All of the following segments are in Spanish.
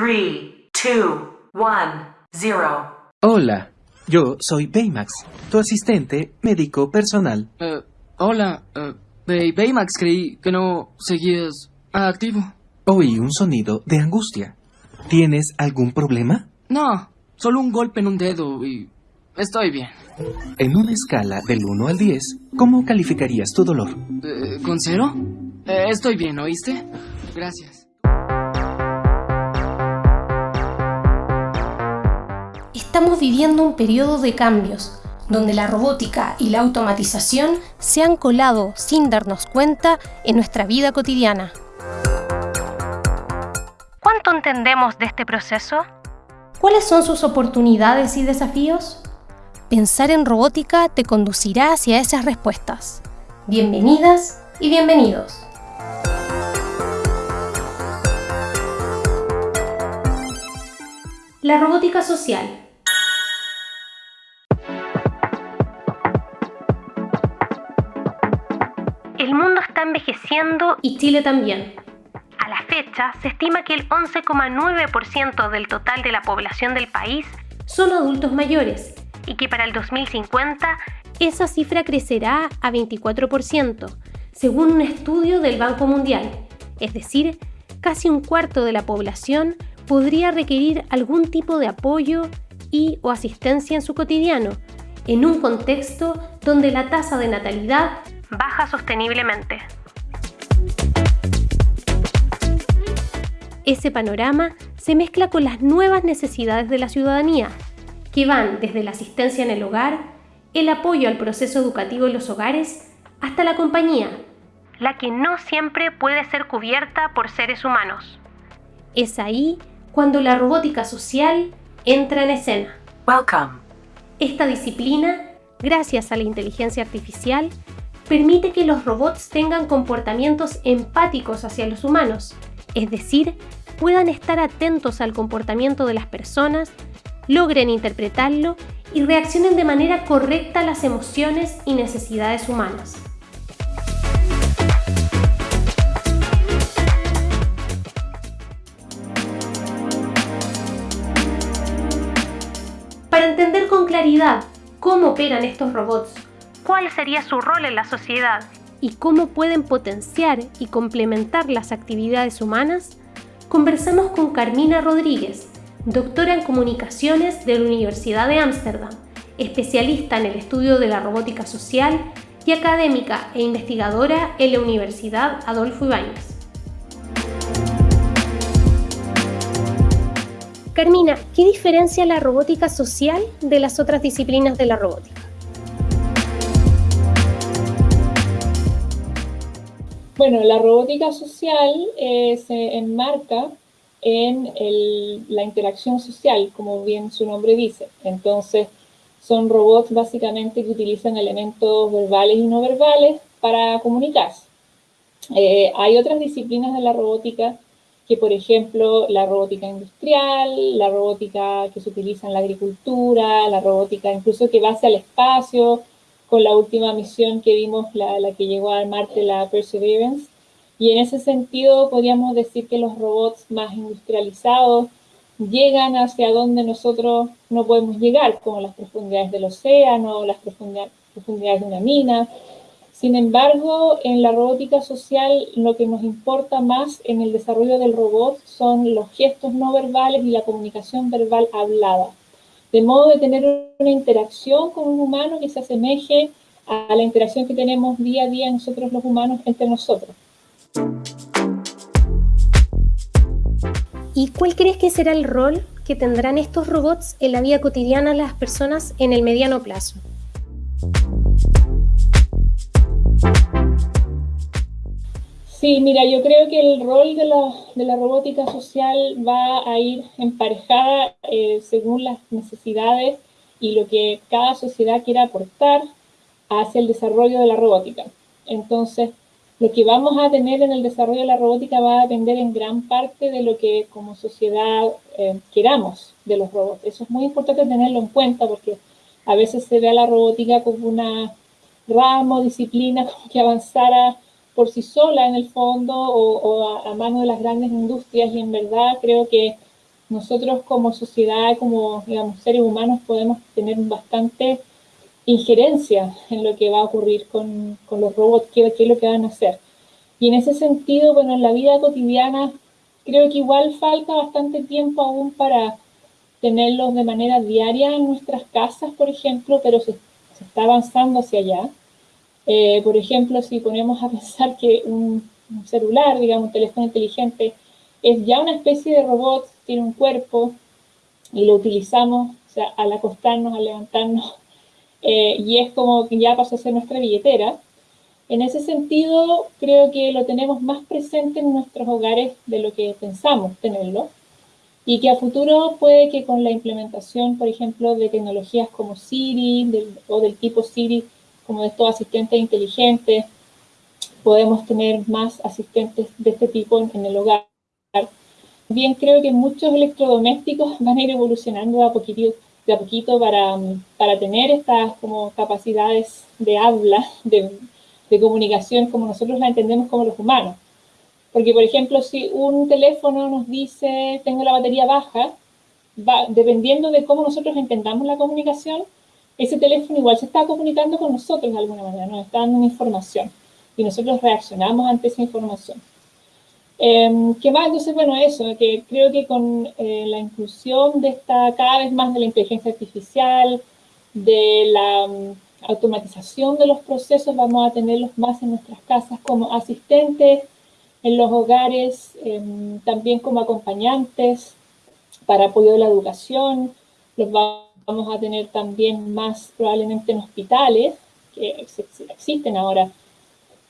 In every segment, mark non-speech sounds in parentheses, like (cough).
3, 2, 1, 0. Hola, yo soy Baymax, tu asistente médico personal. Eh, hola, eh, Bay- Baymax, creí que no seguías activo. Oí un sonido de angustia. ¿Tienes algún problema? No, solo un golpe en un dedo y estoy bien. En una escala del 1 al 10, ¿cómo calificarías tu dolor? Eh, ¿Con cero? Eh, estoy bien, ¿oíste? Gracias. Estamos viviendo un periodo de cambios, donde la robótica y la automatización se han colado sin darnos cuenta en nuestra vida cotidiana. ¿Cuánto entendemos de este proceso? ¿Cuáles son sus oportunidades y desafíos? Pensar en robótica te conducirá hacia esas respuestas. Bienvenidas y bienvenidos. La robótica social. El mundo está envejeciendo y Chile también. A la fecha, se estima que el 11,9% del total de la población del país son adultos mayores y que para el 2050 esa cifra crecerá a 24%, según un estudio del Banco Mundial. Es decir, casi un cuarto de la población podría requerir algún tipo de apoyo y o asistencia en su cotidiano, en un contexto donde la tasa de natalidad baja sosteniblemente. Ese panorama se mezcla con las nuevas necesidades de la ciudadanía, que van desde la asistencia en el hogar, el apoyo al proceso educativo en los hogares, hasta la compañía, la que no siempre puede ser cubierta por seres humanos. Es ahí cuando la robótica social entra en escena. Welcome. Esta disciplina, gracias a la inteligencia artificial, permite que los robots tengan comportamientos empáticos hacia los humanos, es decir, puedan estar atentos al comportamiento de las personas, logren interpretarlo y reaccionen de manera correcta a las emociones y necesidades humanas. Para entender con claridad cómo operan estos robots, cuál sería su rol en la sociedad y cómo pueden potenciar y complementar las actividades humanas, conversamos con Carmina Rodríguez, doctora en comunicaciones de la Universidad de Ámsterdam, especialista en el estudio de la robótica social y académica e investigadora en la Universidad Adolfo Ibáñez. Carmina, ¿qué diferencia la robótica social de las otras disciplinas de la robótica? Bueno, la robótica social eh, se enmarca en la interacción social, como bien su nombre dice. Entonces, son robots básicamente que utilizan elementos verbales y no verbales para comunicarse. Eh, hay otras disciplinas de la robótica que, por ejemplo, la robótica industrial, la robótica que se utiliza en la agricultura, la robótica incluso que va hacia el espacio, con la última misión que vimos, la, la que llegó a Marte, la Perseverance. Y en ese sentido podríamos decir que los robots más industrializados llegan hacia donde nosotros no podemos llegar, como las profundidades del océano, las profundidades, profundidades de una mina. Sin embargo, en la robótica social lo que nos importa más en el desarrollo del robot son los gestos no verbales y la comunicación verbal hablada de modo de tener una interacción con un humano que se asemeje a la interacción que tenemos día a día nosotros los humanos entre nosotros. ¿Y cuál crees que será el rol que tendrán estos robots en la vida cotidiana de las personas en el mediano plazo? Sí, mira, yo creo que el rol de la, de la robótica social va a ir emparejada eh, según las necesidades y lo que cada sociedad quiera aportar hacia el desarrollo de la robótica. Entonces, lo que vamos a tener en el desarrollo de la robótica va a depender en gran parte de lo que como sociedad eh, queramos de los robots. Eso es muy importante tenerlo en cuenta porque a veces se ve a la robótica como una rama o disciplina (laughs) como que avanzara por sí sola en el fondo o, a, a mano de las grandes industrias y en verdad creo que nosotros como sociedad, como digamos, seres humanos, podemos tener bastante injerencia en lo que va a ocurrir con, con los robots, qué es lo que van a hacer. Y en ese sentido, bueno, en la vida cotidiana creo que igual falta bastante tiempo aún para tenerlos de manera diaria en nuestras casas, por ejemplo, pero se, está avanzando hacia allá. Eh, por ejemplo, si ponemos a pensar que un, celular, digamos, un teléfono inteligente, es ya una especie de robot, tiene un cuerpo y lo utilizamos o sea, al acostarnos, al levantarnos, (laughs) eh, y es como que ya pasó a ser nuestra billetera. En ese sentido, creo que lo tenemos más presente en nuestros hogares de lo que pensamos tenerlo y que a futuro puede que con la implementación, por ejemplo, de tecnologías como Siri o del tipo Siri, como de estos asistentes inteligentes, podemos tener más asistentes de este tipo en, el hogar. Bien, creo que muchos electrodomésticos (laughs) van a ir evolucionando de a poquito, de a poquito para, para tener estas como capacidades de habla, (laughs) de, de comunicación como nosotros la entendemos como los humanos. Porque, por ejemplo, si un teléfono nos dice, tengo la batería baja, dependiendo de cómo nosotros entendamos la comunicación, ese teléfono igual se está comunicando con nosotros de alguna manera, nos está dando una información y nosotros reaccionamos ante esa información. Eh, ¿Qué más? Entonces, bueno, eso, que creo que con eh, la inclusión de esta, cada vez más de la inteligencia artificial, de la automatización de los procesos, vamos a tenerlos más en nuestras casas como asistentes, en los hogares, em, también como acompañantes para apoyo de la educación, los vamos a tener también más probablemente en hospitales, que existen ahora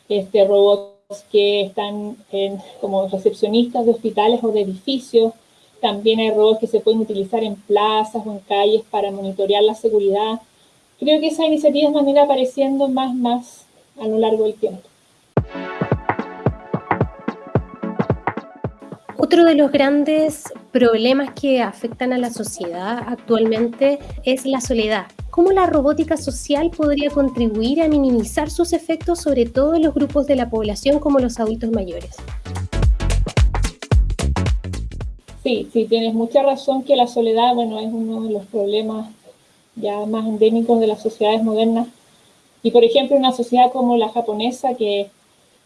este, robots que están como recepcionistas de hospitales o de edificios, también hay robots que se pueden utilizar en plazas o en calles para monitorear la seguridad, creo que esas iniciativas van a ir apareciendo más, más a lo largo del tiempo. Otro de los grandes problemas que afectan a la sociedad actualmente es la soledad. ¿Cómo la robótica social podría contribuir a minimizar sus efectos sobre todo en los grupos de la población como los adultos mayores? Sí, sí, tienes mucha razón que la soledad, bueno, es uno de los problemas ya más endémicos de las sociedades modernas. Y por ejemplo, una sociedad como la japonesa, que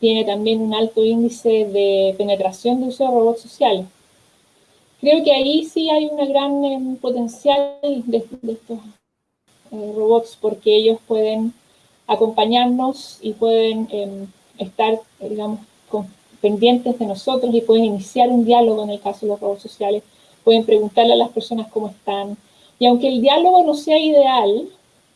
tiene también un alto índice de penetración de uso de robots sociales. Creo que ahí sí hay un gran em, potencial de, estos eh, robots, porque ellos pueden acompañarnos y pueden em, estar, digamos, pendientes de nosotros y pueden iniciar un diálogo en el caso de los robots sociales, pueden preguntarle a las personas cómo están, y aunque el diálogo no sea ideal,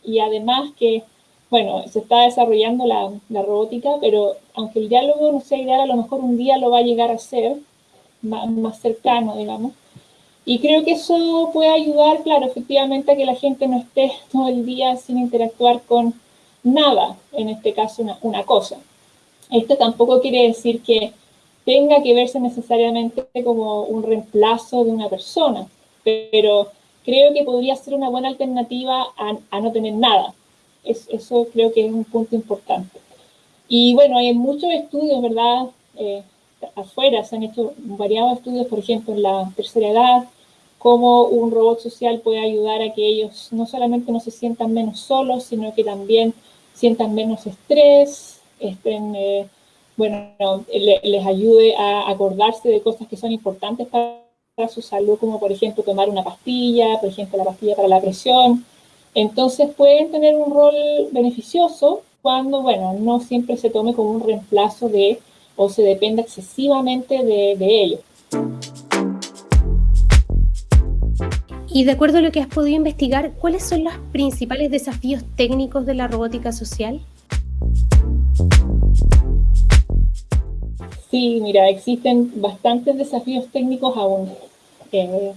y además que, bueno, se está desarrollando la, robótica, pero aunque el diálogo no sea ideal, a lo mejor un día lo va a llegar a ser más, cercano, digamos. Y creo que eso puede ayudar, claro, efectivamente, a que la gente no esté todo el día sin interactuar con nada, en este caso una cosa. Esto tampoco quiere decir que tenga que verse necesariamente como un reemplazo de una persona, pero creo que podría ser una buena alternativa a, no tener nada. Eso creo que es un punto importante. Y bueno, hay muchos estudios, ¿verdad? Eh, afuera se han hecho variados estudios, por ejemplo, en la tercera edad, cómo un robot social puede ayudar a que ellos no solamente no se sientan menos solos, sino que también sientan menos estrés, estén, eh, bueno, les ayude a acordarse de cosas que son importantes para su salud, como por ejemplo tomar una pastilla, por ejemplo la pastilla para la presión. Entonces pueden tener un rol beneficioso cuando, bueno, no siempre se tome como un reemplazo de o se dependa excesivamente de, de ellos. Y de acuerdo a lo que has podido investigar, ¿cuáles son los principales desafíos técnicos de la robótica social? Sí, mira, existen bastantes desafíos técnicos aún. Eh,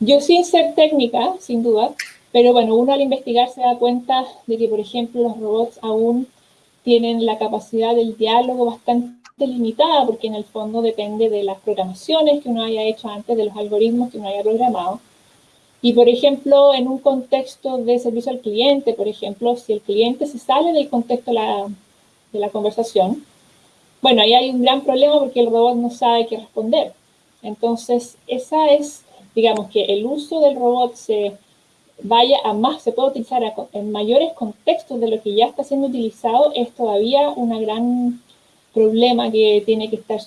yo sin ser técnica, sin duda, pero bueno, uno al investigar se da cuenta de que, por ejemplo, los robots aún tienen la capacidad del diálogo bastante limitada, porque en el fondo depende de las programaciones que uno haya hecho antes, de los algoritmos que uno haya programado. Y, por ejemplo, en un contexto de servicio al cliente, por ejemplo, si el cliente se sale del contexto de la, conversación, bueno, ahí hay un gran problema porque el robot no sabe qué responder. Entonces, esa es digamos, que el uso del robot se vaya a más, se puede utilizar en mayores contextos de lo que ya está siendo utilizado, es todavía un gran problema que tiene que estar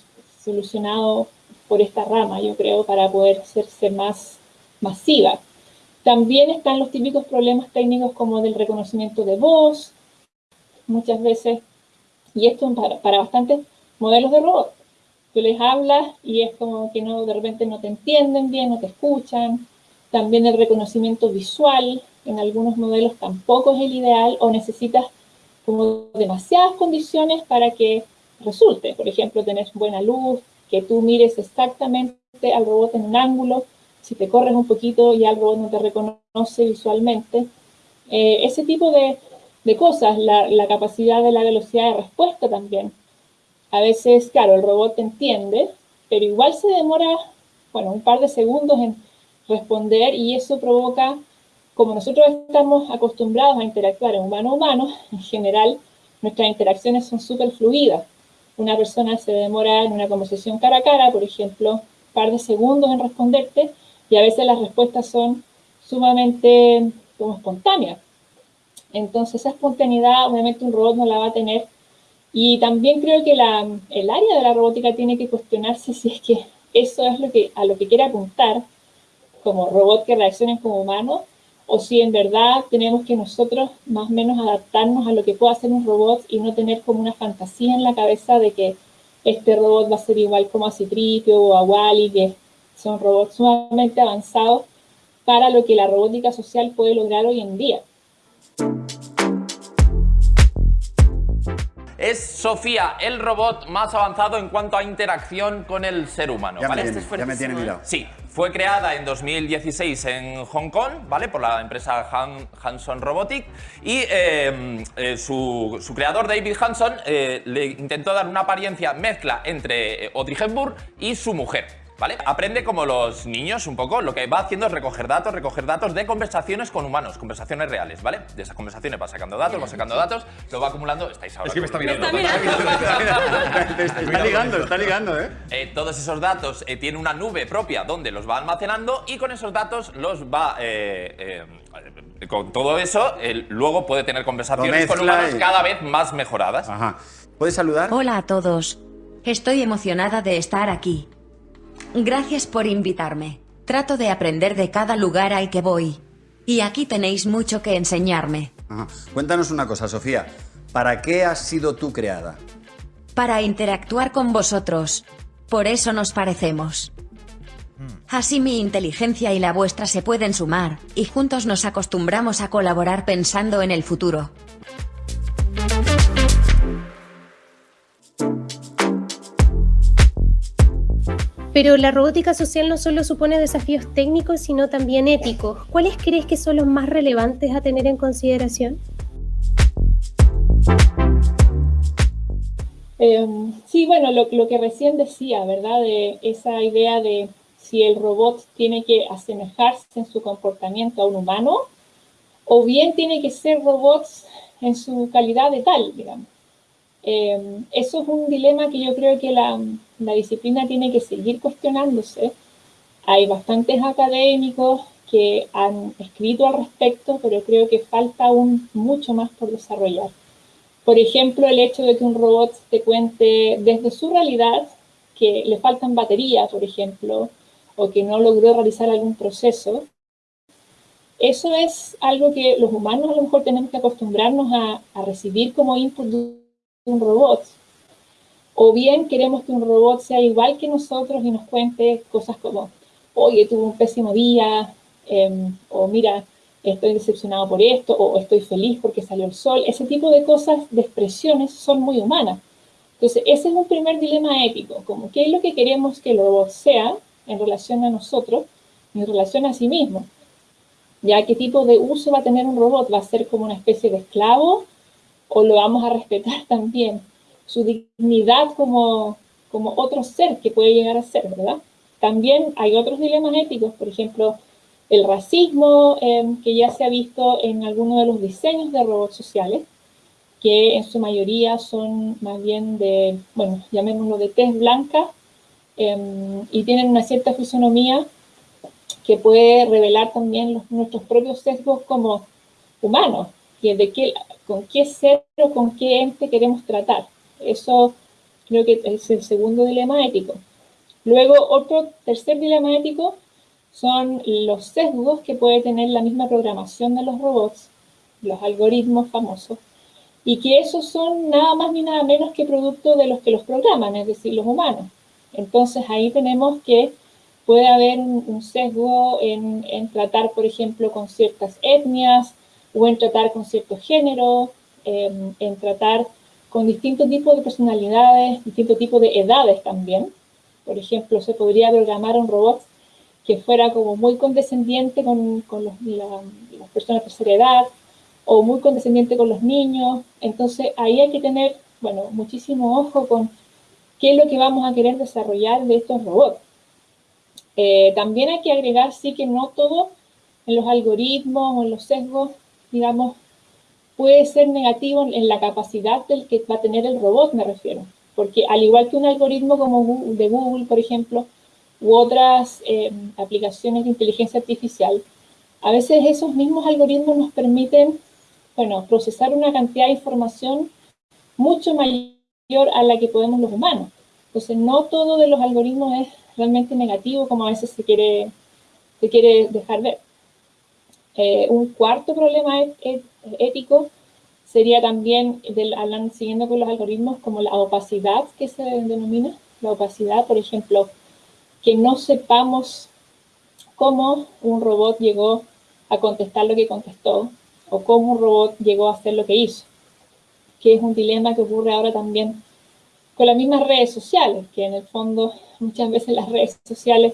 solucionado por esta rama, yo creo, para poder hacerse más masiva. También están los típicos problemas técnicos como del reconocimiento de voz, muchas veces, y esto para, para bastantes modelos de robot. Tú les hablas y es como que no, de repente no te entienden bien, no te escuchan. También el reconocimiento visual, en algunos modelos tampoco es el ideal o necesitas como demasiadas condiciones para que resulte. Por ejemplo, tener buena luz, que tú mires exactamente al robot en un ángulo, si te corres un poquito ya el robot no te reconoce visualmente. Eh, ese tipo de, de cosas, la, capacidad de la velocidad de respuesta también. A veces, claro, el robot entiende, pero igual se demora, bueno, un par de segundos en responder y eso provoca, como nosotros estamos acostumbrados a interactuar en humano-humano, (laughs) en general nuestras interacciones son súper fluidas. Una persona se demora en una conversación cara a cara, por ejemplo, un par de segundos en responderte y a veces las respuestas son sumamente como espontáneas. Entonces esa espontaneidad obviamente un robot no la va a tener y también creo que el área de la robótica tiene que cuestionarse si es que eso es lo que, a lo que quiere apuntar como robot que reaccionen como humanos o si en verdad tenemos que nosotros más o menos adaptarnos a lo que pueda hacer un robot y no tener como una fantasía en la cabeza de que este robot va a ser igual como a Citripio o a Wally, que son robots sumamente avanzados para lo que la robótica social puede lograr hoy en día. Es Sofía, el robot más avanzado en cuanto a interacción con el ser humano. Ya, ¿vale? me, tiene, ya me tiene mirado. Sí, fue creada en 2016 en Hong Kong, ¿vale? Por la empresa Han, Hanson Robotic y eh, eh, su, su, creador David Hanson eh, le intentó dar una apariencia mezcla entre Audrey Hepburn y su mujer. ¿Vale? Aprende como los niños un poco, lo que va haciendo es recoger datos, recoger datos de conversaciones con humanos, conversaciones reales, ¿vale? De esas conversaciones va sacando datos, va sacando datos, lo va acumulando, estáis ahora... Es que me está mirando. (laughs) Me está, mirando. está ligando, está ligando, ¿eh? eh todos esos datos eh, tiene una nube propia donde los va almacenando y con esos datos los va... Eh, con todo eso, luego puede tener conversaciones con humanos cada vez más mejoradas. Ajá. ¿Puedes saludar? Hola a todos. Estoy emocionada de estar aquí. Gracias por invitarme. Trato de aprender de cada lugar al que voy. Y aquí tenéis mucho que enseñarme. Cuéntanos una cosa, Sofía. ¿Para qué has sido tú creada? Para interactuar con vosotros. Por eso nos parecemos. Así mi inteligencia y la vuestra se pueden sumar, y juntos nos acostumbramos a colaborar pensando en el futuro. Pero la robótica social no solo supone desafíos técnicos, sino también éticos. ¿Cuáles crees que son los más relevantes a tener en consideración? Em, sí, bueno, lo, que recién decía, ¿verdad? De esa idea de si el robot tiene que asemejarse en su comportamiento a un humano, o bien tiene que ser robots en su calidad de tal, digamos. Em, eso es un dilema que yo creo que la, la disciplina tiene que seguir cuestionándose. Hay bastantes académicos que han escrito al respecto, pero creo que falta aún mucho más por desarrollar. Por ejemplo, el hecho de que un robot te cuente desde su realidad que le faltan baterías, por ejemplo, o que no logró realizar algún proceso, eso es algo que los humanos a lo mejor tenemos que acostumbrarnos a, a recibir como input un robot o bien queremos que un robot sea igual que nosotros y nos cuente cosas como, oye, tuve un pésimo día, em, o mira, estoy decepcionado por esto, o estoy feliz porque salió el sol. Ese tipo de cosas, de expresiones, son muy humanas. Entonces, ese es un primer dilema ético, como qué es lo que queremos que el robot sea en relación a nosotros y en relación a sí mismo. Ya qué tipo de uso va a tener un robot, va a ser como una especie de esclavo o lo vamos a respetar también su dignidad como, como otro ser que puede llegar a ser, ¿verdad? También hay otros dilemas éticos, por ejemplo, el racismo, em, que ya se ha visto en algunos de los diseños de robots sociales, que en su mayoría son más bien de, bueno, llamémoslo de tez blanca, em, y tienen una cierta fisonomía que puede revelar también nuestros propios sesgos como humanos, qué, con qué ser o con qué ente queremos tratar. Eso creo que es el segundo dilema ético. Luego, otro tercer dilema ético son los sesgos que puede tener la misma programación de los robots, los algoritmos famosos, y que esos son nada más ni nada menos que producto de los que los programan, es decir, los humanos. Entonces ahí tenemos que puede haber un, sesgo en, tratar, por ejemplo, con ciertas etnias, o en tratar con ciertos géneros, em, en tratar con distintos tipos de personalidades, distintos tipos de edades también. Por ejemplo, se podría programar un robot que fuera como muy condescendiente con, las personas de tercera edad, o muy condescendiente con los niños. Entonces, ahí hay que tener, bueno, muchísimo ojo con qué es lo que vamos a querer desarrollar de estos robots. Eh, también hay que agregar, sí, que no todo en los algoritmos o en los sesgos, digamos, puede ser negativo en la capacidad del que va a tener el robot, me refiero. Porque al igual que un algoritmo como de Google, por ejemplo, u otras eh, aplicaciones de inteligencia artificial, a veces esos mismos algoritmos nos permiten, bueno, procesar una cantidad de información mucho mayor a la que podemos los humanos. Entonces, no todo de los algoritmos es realmente negativo como a veces se quiere, se quiere dejar ver. Eh, un cuarto problema ético sería también, del, siguiendo con los algoritmos, como la opacidad que se denomina. La opacidad, por ejemplo, que no sepamos cómo un robot llegó a contestar lo que contestó o cómo un robot llegó a hacer lo que hizo, que es un dilema que ocurre ahora también con las mismas redes sociales, que en el fondo muchas veces las redes sociales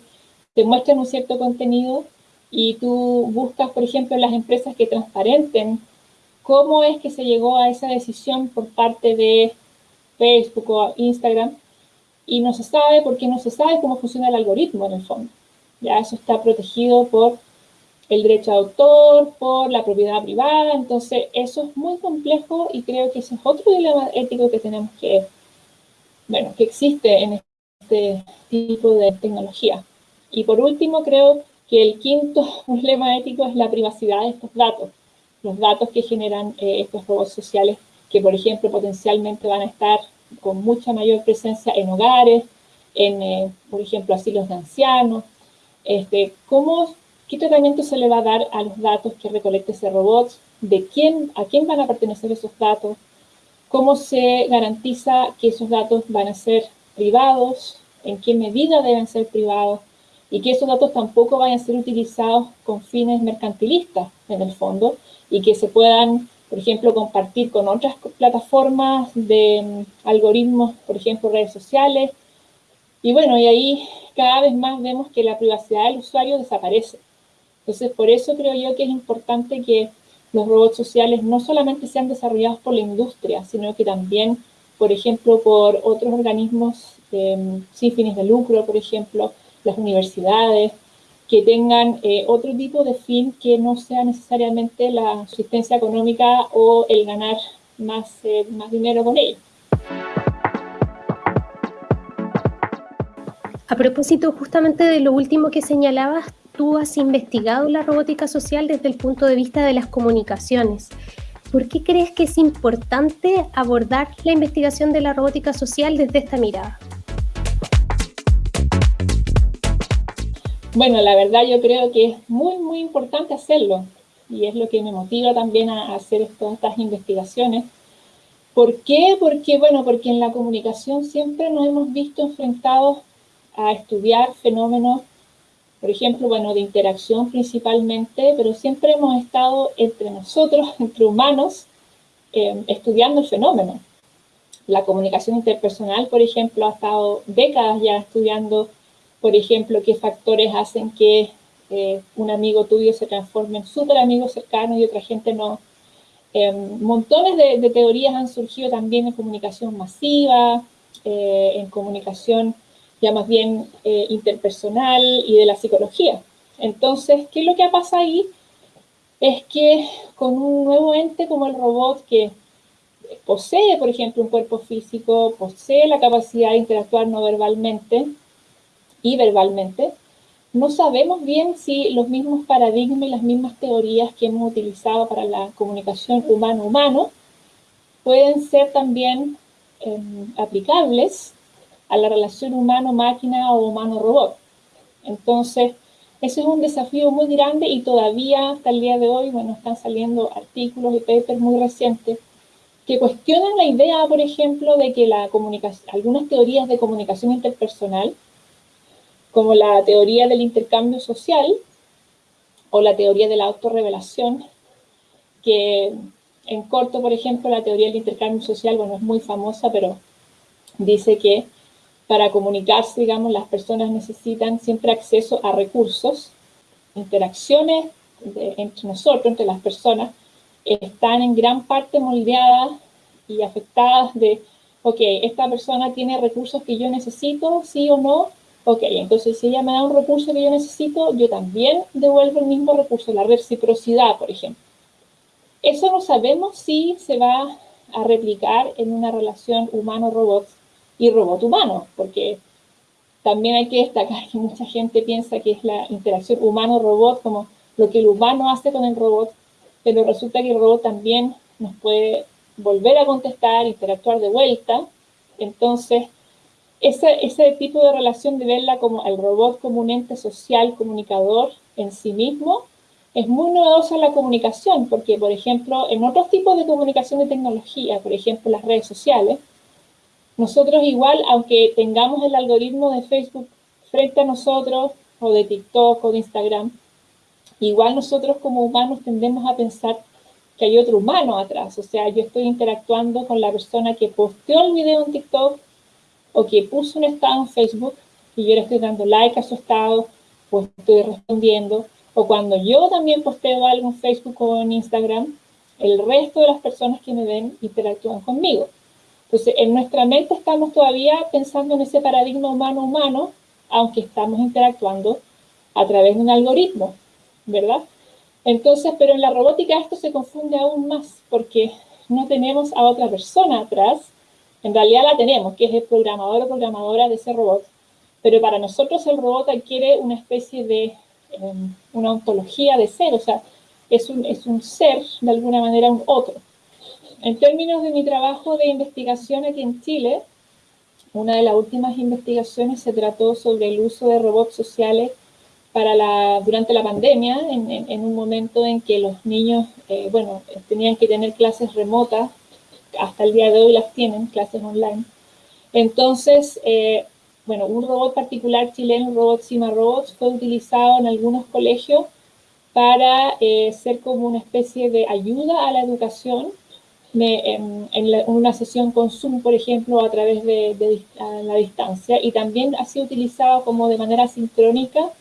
te muestran un cierto contenido y tú buscas, por ejemplo, las empresas que transparenten cómo es que se llegó a esa decisión por parte de Facebook o Instagram y no se sabe porque no se sabe cómo funciona el algoritmo en el fondo. Ya eso está protegido por el derecho de autor, por la propiedad privada, entonces eso es muy complejo y creo que ese es otro dilema ético que tenemos que, bueno, que existe en este tipo de tecnología. Y por último, creo que el quinto (laughs) problema ético es la privacidad de estos datos, los datos que generan eh, estos robots sociales que, por ejemplo, potencialmente van a estar con mucha mayor presencia en hogares, en, eh, por ejemplo, asilos de ancianos. Este, ¿cómo, ¿Qué tratamiento se le va a dar a los datos que recolecte ese robot? ¿De quién, a quién van a pertenecer esos datos? ¿Cómo se garantiza que esos datos van a ser privados? ¿En qué medida deben ser privados? Y que esos datos tampoco vayan a ser utilizados con fines mercantilistas, en el fondo, y que se puedan por ejemplo, compartir con otras plataformas de mm, algoritmos, por ejemplo, redes sociales. Y bueno, y ahí cada vez más vemos que la privacidad del usuario desaparece. Entonces, por eso creo yo que es importante que los robots sociales no solamente sean desarrollados por la industria, sino que también, por ejemplo, por otros organismos mm, sin fines de lucro, por ejemplo, las universidades, que tengan eh, otro tipo de fin que no sea necesariamente la asistencia económica o el ganar más, eh, más dinero con ello. A propósito justamente de lo último que señalabas, tú has investigado la robótica social desde el punto de vista de las comunicaciones. ¿Por qué crees que es importante abordar la investigación de la robótica social desde esta mirada? Bueno, la verdad yo creo que es muy, muy importante hacerlo y es lo que me motiva también a hacer todas estas investigaciones. ¿Por qué? Porque, bueno, porque en la comunicación siempre nos hemos visto enfrentados a estudiar fenómenos, por ejemplo, bueno, de interacción principalmente, pero siempre hemos estado entre nosotros, (laughs) entre humanos, eh, estudiando el fenómeno. La comunicación interpersonal, por ejemplo, ha estado décadas ya estudiando por ejemplo, qué factores hacen que eh, un amigo tuyo se transforme en súper amigo cercano y otra gente no. Em, montones de, teorías han surgido también en comunicación masiva, eh, en comunicación ya más bien eh, interpersonal y de la psicología. Entonces, ¿qué es lo que pasa ahí? Es que con un nuevo ente como el robot que posee, por ejemplo, un cuerpo físico, posee la capacidad de interactuar no verbalmente, y verbalmente, no sabemos bien si los mismos paradigmas y las mismas teorías que hemos utilizado para la comunicación humano-humano pueden ser también em, aplicables a la relación humano-máquina o humano-robot. Entonces, ese es un desafío muy grande y todavía hasta el día de hoy, bueno, están saliendo artículos y papers muy recientes que cuestionan la idea, por ejemplo, de que la algunas teorías de comunicación interpersonal, como la teoría del intercambio social o la teoría de la autorrevelación, que en corto, por ejemplo, la teoría del intercambio social, bueno, es muy famosa, pero dice que para comunicarse, digamos, las personas necesitan siempre acceso a recursos, interacciones entre nosotros, entre las personas, están en gran parte moldeadas y afectadas de, ok, esta persona tiene recursos que yo necesito, sí o no, ok, entonces si ella me da un recurso que yo necesito, yo también devuelvo el mismo recurso, la reciprocidad, por ejemplo. Eso no sabemos si se va a replicar en una relación humano-robot y robot-humano, porque también hay que destacar que mucha gente piensa que es la interacción humano-robot como lo que el humano hace con el robot, pero resulta que el robot también nos puede volver a contestar, interactuar de vuelta. Entonces, ese, ese tipo de relación de verla como el robot como un ente social, comunicador en sí mismo, es muy novedosa la comunicación, porque, por ejemplo, en otros tipos de comunicación de tecnología, por ejemplo, las redes sociales, nosotros igual, aunque tengamos el algoritmo de Facebook frente a nosotros, o de TikTok, o de Instagram, igual nosotros como humanos tendemos a pensar que hay otro humano atrás. O sea, yo estoy interactuando con la persona que posteó el video en TikTok o que puso un estado en Facebook y yo le estoy dando like a su estado o estoy respondiendo. O cuando yo también posteo algo en Facebook o en Instagram, el resto de las personas que me ven interactúan conmigo. Entonces, en nuestra mente estamos todavía pensando en ese paradigma humano-humano, aunque estamos interactuando a través de un algoritmo, ¿verdad? Entonces, pero en la robótica esto se confunde aún más, porque no tenemos a otra persona atrás, en realidad la tenemos, que es el programador o programadora de ese robot, pero para nosotros el robot adquiere una especie de, em, una ontología de ser, o sea, es un, es un ser, de alguna manera, un otro. En términos de mi trabajo de investigación aquí en Chile, una de las últimas investigaciones se trató sobre el uso de robots sociales para la, durante la pandemia, en, un momento en que los niños, eh, bueno, tenían que tener clases remotas, hasta el día de hoy las tienen, clases online. Entonces, eh, bueno, un robot particular chileno, robot Cima Robots, fue utilizado en algunos colegios para eh, ser como una especie de ayuda a la educación en, una sesión con Zoom, por ejemplo, a través de, la distancia, y también ha sido utilizado como de manera sincrónica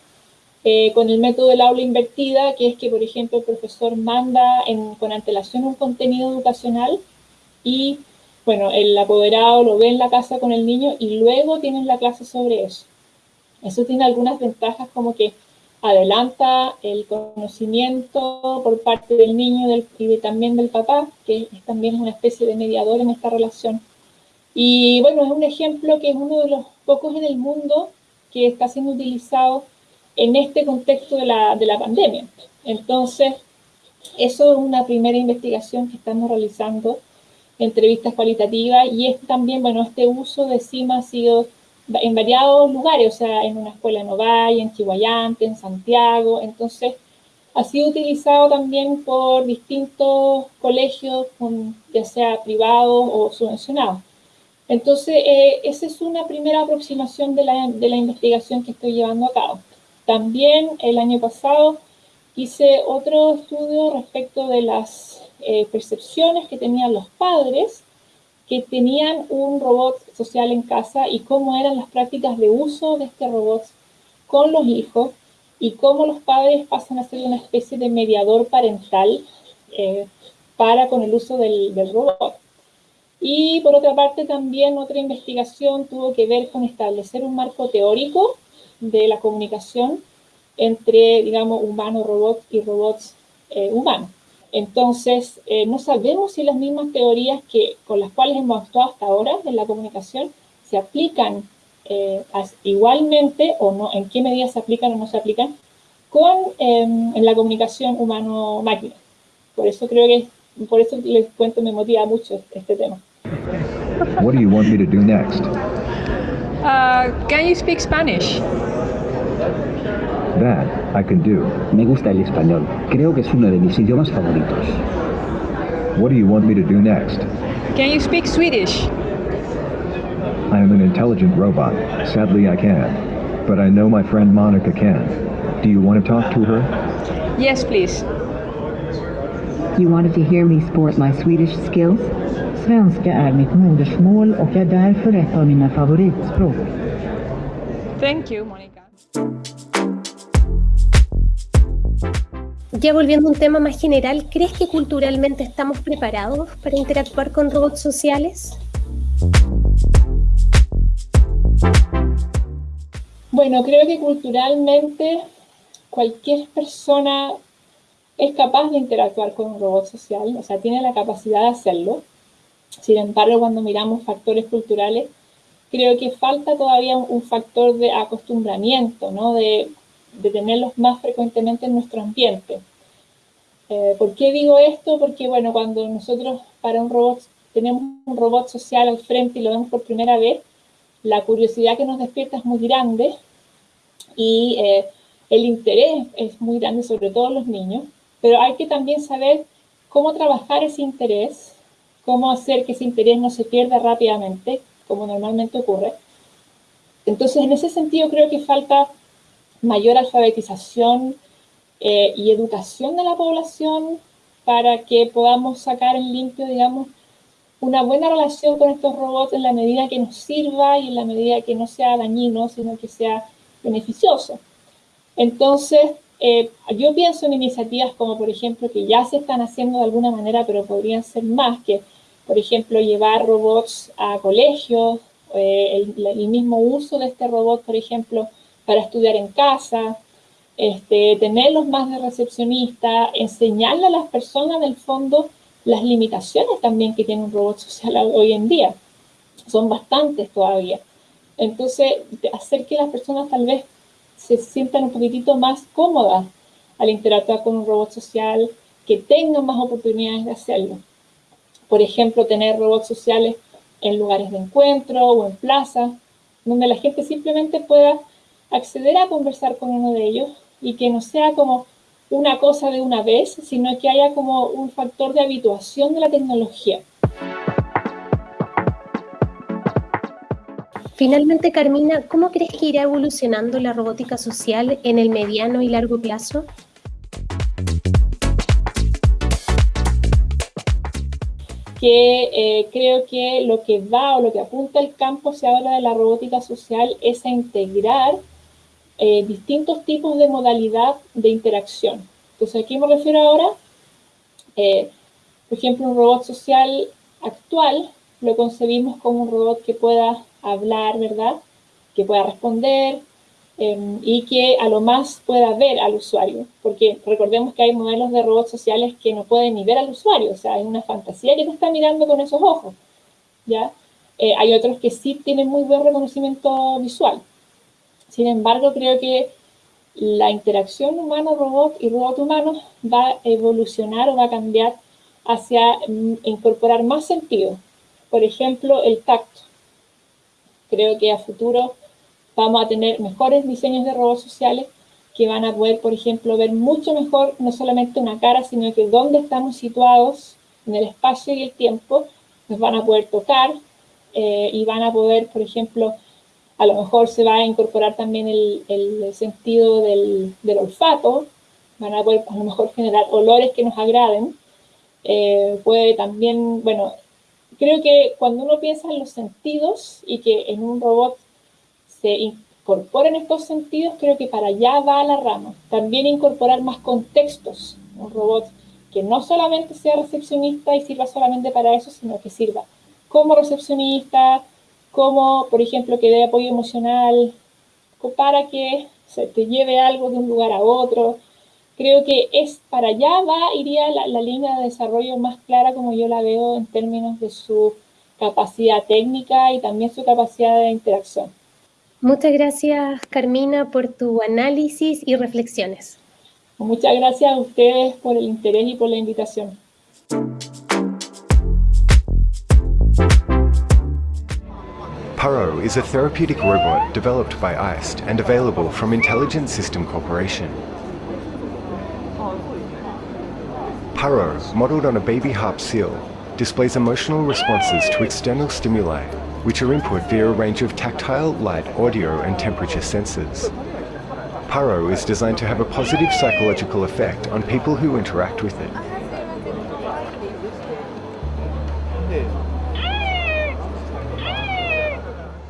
eh, con el método del aula invertida, que es que, por ejemplo, el profesor manda con antelación un contenido educacional y, bueno, el apoderado lo ve en la casa con el niño y luego tienen la clase sobre eso. Eso tiene algunas ventajas como que adelanta el conocimiento por parte del niño y también del papá, que es también una especie de mediador en esta relación. Y bueno, es un ejemplo que es uno de los pocos en el mundo que está siendo utilizado en este contexto de la, de la pandemia. Entonces, eso es una primera investigación que estamos realizando, entrevistas cualitativas, y es también, bueno, este uso de CIMA ha sido en variados lugares, o sea, en una escuela en Ovalle, en Chihuayante, en Santiago, entonces ha sido utilizado también por distintos colegios, ya sea privados o subvencionados. Entonces, eh, esa es una primera aproximación de la, de la investigación que estoy llevando a cabo. También el año pasado hice otro estudio respecto de las eh, percepciones que tenían los padres que tenían un robot social en casa y cómo eran las prácticas de uso de este robot con los hijos y cómo los padres pasan a ser una especie de mediador parental eh, para con el uso del, robot. Y por otra parte también otra investigación tuvo que ver con establecer un marco teórico de la comunicación entre, digamos, humano-robot y robots eh, humanos. Entonces, eh, no sabemos si las mismas teorías que, con las cuales hemos actuado hasta ahora en la comunicación se aplican eh, igualmente o no, en qué medida se aplican o no se aplican con em, en la comunicación humano-máquina. Por eso creo que, por eso les cuento, me motiva mucho este tema. What do you want me to do next? Uh, can you speak Spanish? That I can do. Me gusta el español. Creo que es uno de mis idiomas favoritos. What do you want me to do next? Can you speak Swedish? I am an intelligent robot. Sadly, I can't. But I know my friend Monica can. Do you want to talk to her? Yes, please. You wanted to hear me sport my Swedish skills? Svenska är mitt modersmål och är därför ett av mina favoritspråk. Thank you, Monica. Ya volviendo a un tema más general, ¿crees que culturalmente estamos preparados para interactuar con robots sociales? Bueno, creo que culturalmente cualquier persona es capaz de interactuar con un robot social, o sea, tiene la capacidad de hacerlo. Sin embargo, cuando miramos factores culturales, creo que falta todavía un factor de acostumbramiento, ¿no? de, de tenerlos más frecuentemente en nuestro ambiente. Eh, ¿Por qué digo esto? Porque, bueno, cuando nosotros para un robot tenemos un robot social al frente y lo vemos por primera vez, la curiosidad que nos despierta es muy grande y eh, el interés es muy grande, sobre todo los niños, pero hay que también saber cómo trabajar ese interés, cómo hacer que ese interés no se pierda rápidamente, como normalmente ocurre. Entonces, en ese sentido, creo que falta mayor alfabetización eh, y educación de la población para que podamos sacar en limpio, digamos, una buena relación con estos robots en la medida que nos sirva y en la medida que no sea dañino, sino que sea beneficioso. Entonces, eh, yo pienso en iniciativas como, por ejemplo, que ya se están haciendo de alguna manera, pero podrían ser más, que, por ejemplo, llevar robots a colegios, eh, el, el, mismo uso de este robot, por ejemplo, para estudiar en casa, este, tenerlos más de recepcionista, enseñarle a las personas, en el fondo, las limitaciones también que tiene un robot social (laughs) hoy en día. Son bastantes todavía. Entonces, hacer que las personas tal vez se sientan un poquitito más cómodas al interactuar con un robot social, que tengan más oportunidades de hacerlo. Por ejemplo, tener robots sociales en lugares de encuentro o en plazas, donde la gente simplemente pueda acceder a conversar con uno de ellos y que no sea como una cosa de una vez, sino que haya como un factor de habituación de la tecnología. Finalmente, Carmina, ¿cómo crees que irá evolucionando la robótica social en el mediano y largo plazo? que eh, creo que lo que va o lo que apunta el campo se habla de la robótica social es a integrar eh, distintos tipos de modalidad de interacción. Entonces, ¿a qué me refiero ahora? Eh, por ejemplo, un robot social actual lo concebimos como un robot que pueda hablar, ¿verdad? Que pueda responder em, y que a lo más pueda ver al usuario. Porque recordemos que hay modelos de robots sociales que no pueden ni ver al usuario, o sea, hay una fantasía que te está mirando con esos ojos, ¿ya? Eh, hay otros que sí tienen muy buen reconocimiento visual. Sin embargo, creo que la interacción humano-robot y robot-humano va a evolucionar o va a cambiar hacia mm, incorporar más sentido. Por ejemplo, el tacto. Creo que a futuro vamos a tener mejores diseños de robots sociales que van a poder, por ejemplo, ver mucho mejor no solamente una cara, sino que dónde estamos situados en el espacio y el tiempo, nos van a poder tocar eh, y van a poder, por ejemplo, a lo mejor se va a incorporar también el, sentido del, olfato, van a poder a lo mejor generar olores que nos agraden. Eh, puede también, bueno, creo que cuando uno piensa en los sentidos y que en un robot se incorporen estos sentidos, creo que para allá va la rama. También incorporar más contextos, un robot que no solamente sea recepcionista y sirva solamente para eso, sino que sirva como recepcionista, como por ejemplo que dé apoyo emocional para que se te lleve algo de un lugar a otro. Creo que es para allá va, iría la, la línea de desarrollo más clara como yo la veo en términos de su capacidad técnica y también su capacidad de interacción. Muchas gracias, Carmina, por tu análisis y reflexiones. Muchas gracias a ustedes por el interés y por la invitación. Paro is a therapeutic robot developed by ICE and available from Intelligent System Corporation. Paro, modeled on a baby harp seal, displays emotional responses to external stimuli, which are input via a range of tactile, light, audio and temperature sensors. Paro is designed to have a positive psychological effect on people who interact with it.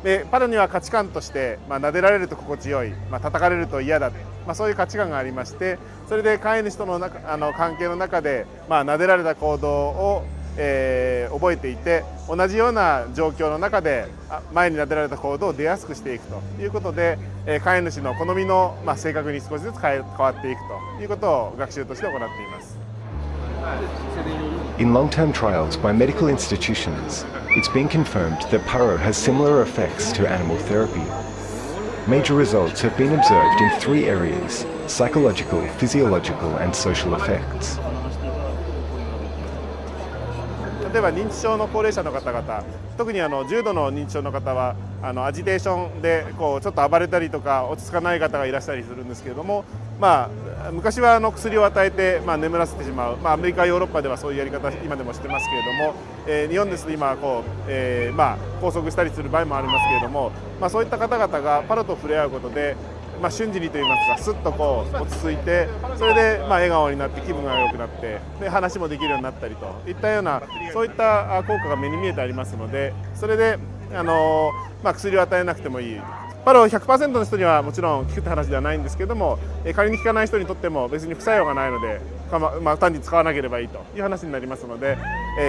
でパロには価値観として、まあ、撫でられると心地よい、まあ、叩かれると嫌だ、まあ、そういう価値観がありましてそれで飼い主との中あの関係の中で、まあ、撫でられた行動を、えー、覚えていて同じような状況の中で前に撫でられた行動を出やすくしていくということで、えー、飼い主の好みの、まあ、性格に少しずつ変わっていくということを学習として行っています。In long-term trials by medical institutions, it's been confirmed that Paro has similar effects to animal therapy. Major results have been observed in three areas, psychological, physiological and social effects. 例えば認知症の高齢者の方々特にあの重度の認知症の方はあのアジテーションでこうちょっと暴れたりとか落ち着かない方がいらっしゃりするんですけれども、まあ、昔はあの薬を与えて、まあ、眠らせてしまう、まあ、アメリカヨーロッパではそういうやり方今でもしてますけれども、えー、日本ですと今こう、えーまあ、拘束したりする場合もありますけれども、まあ、そういった方々がパロと触れ合うことでまあ、瞬時にといいますかすっとこう落ち着いてそれでまあ笑顔になって気分が良くなってで話もできるようになったりといったようなそういった効果が目に見えてありますのでそれであの、まあ、薬を与えなくてもいいパロ100%の人にはもちろん効くって話ではないんですけども仮に効かない人にとっても別に副作用がないのでまあ、単に使わなければいいという話になりますので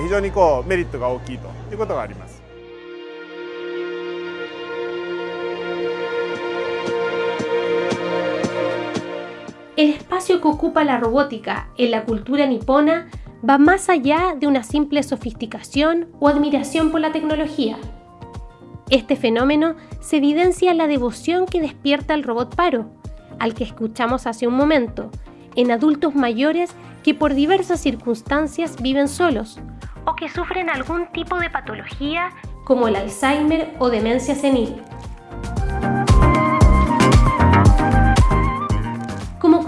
非常にこうメリットが大きいということがあります。El espacio que ocupa la robótica en la cultura nipona va más allá de una simple sofisticación o admiración por la tecnología. Este fenómeno se evidencia en la devoción que despierta el robot Paro, al que escuchamos hace un momento, en adultos mayores que por diversas circunstancias viven solos o que sufren algún tipo de patología como el Alzheimer o demencia senil.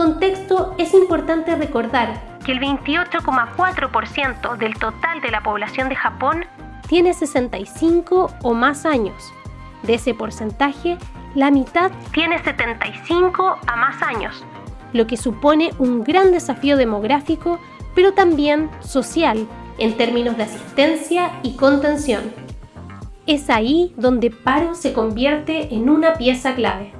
Contexto es importante recordar que el 28,4% del total de la población de Japón tiene 65 o más años. De ese porcentaje, la mitad tiene 75 a más años, lo que supone un gran desafío demográfico, pero también social en términos de asistencia y contención. Es ahí donde Paro se convierte en una pieza clave.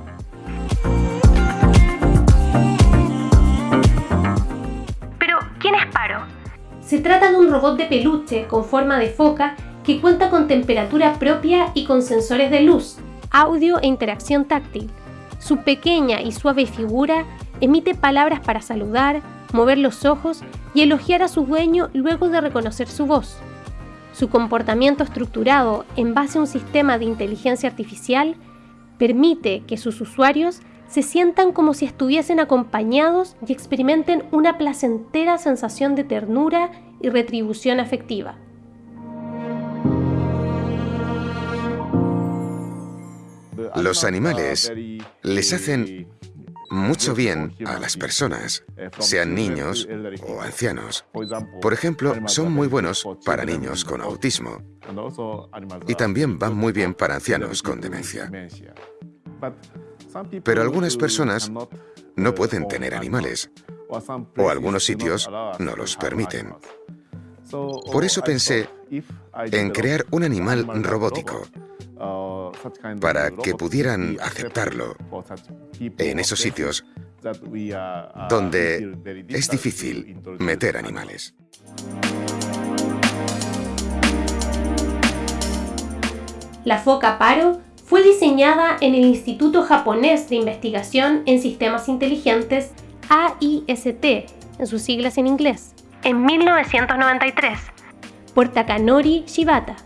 Se trata de un robot de peluche con forma de foca que cuenta con temperatura propia y con sensores de luz, audio e interacción táctil. Su pequeña y suave figura emite palabras para saludar, mover los ojos y elogiar a su dueño luego de reconocer su voz. Su comportamiento estructurado en base a un sistema de inteligencia artificial permite que sus usuarios se sientan como si estuviesen acompañados y experimenten una placentera sensación de ternura y retribución afectiva. Los animales les hacen mucho bien a las personas, sean niños o ancianos. Por ejemplo, son muy buenos para niños con autismo y también van muy bien para ancianos con demencia. Pero algunas personas no pueden tener animales o algunos sitios no los permiten. Por eso pensé en crear un animal robótico para que pudieran aceptarlo en esos sitios donde es difícil meter animales. La foca paro fue diseñada en el Instituto Japonés de Investigación en Sistemas Inteligentes AIST, en sus siglas en inglés, en 1993, por Takanori Shibata.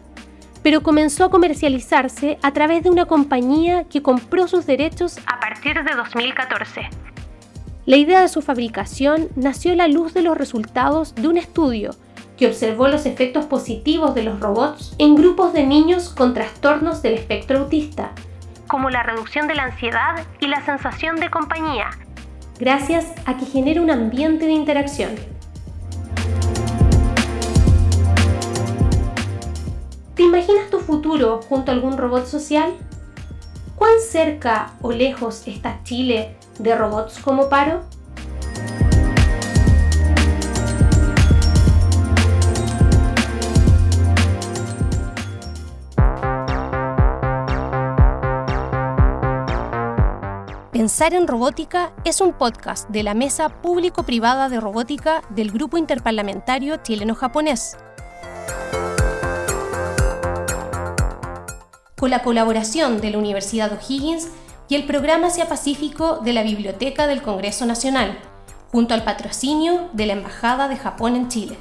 pero comenzó a comercializarse a través de una compañía que compró sus derechos a partir de 2014. La idea de su fabricación nació a la luz de los resultados de un estudio que observó los efectos positivos de los robots en grupos de niños con trastornos del espectro autista, como la reducción de la ansiedad y la sensación de compañía, gracias a que genera un ambiente de interacción. ¿Te imaginas tu futuro junto a algún robot social? ¿Cuán cerca o lejos está Chile de robots como Paro? Pensar en Robótica es un podcast de la Mesa Público-Privada de Robótica del Grupo Interparlamentario Chileno-Japonés con la colaboración de la Universidad O'Higgins y el Programa Asia Pacífico de la Biblioteca del Congreso Nacional, junto al patrocinio de la Embajada de Japón en Chile.